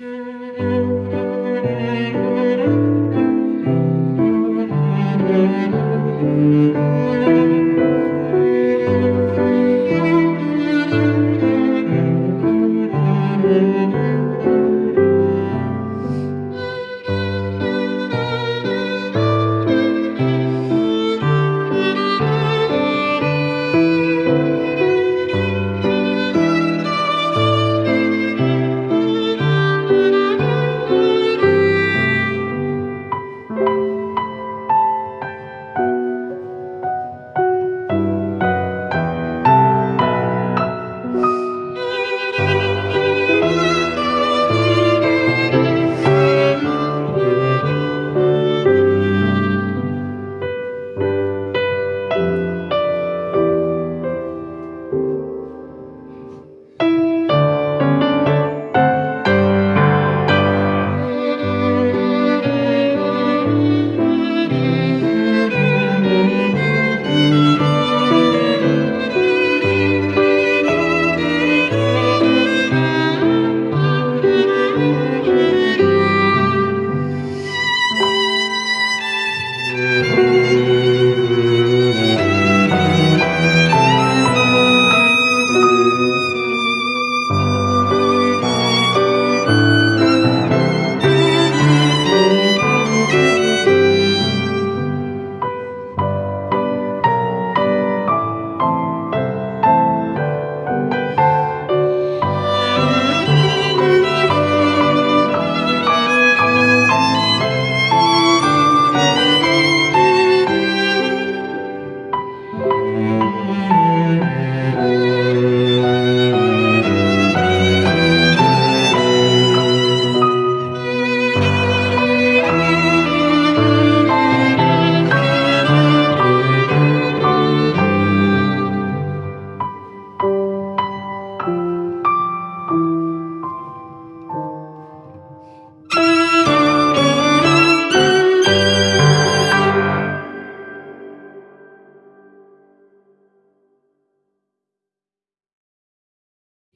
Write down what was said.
Música